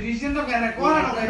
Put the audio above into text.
Diciendo que recoja lo que